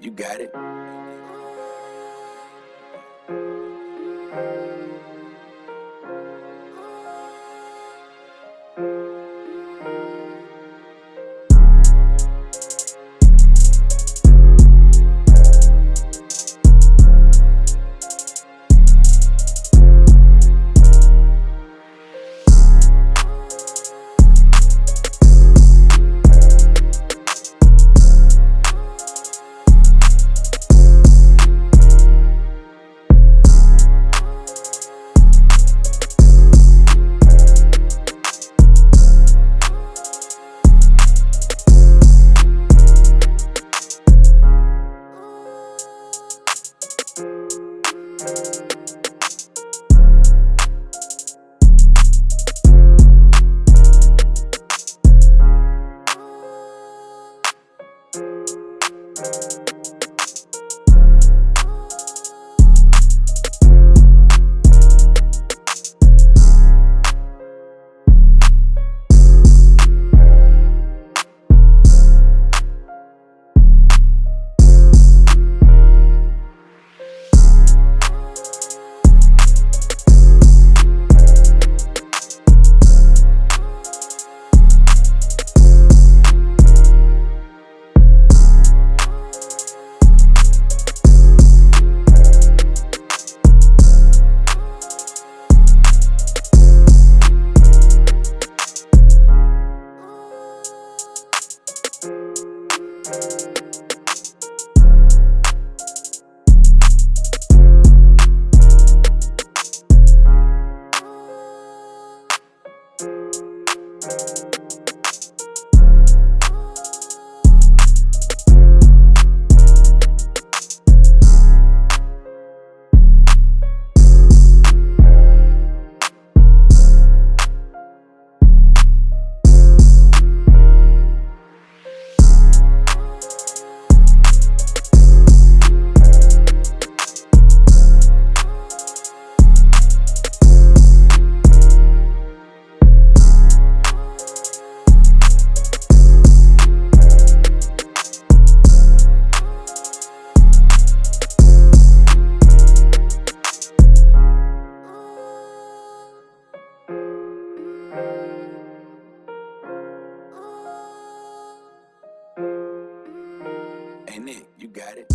You got it. ain't it? You got it.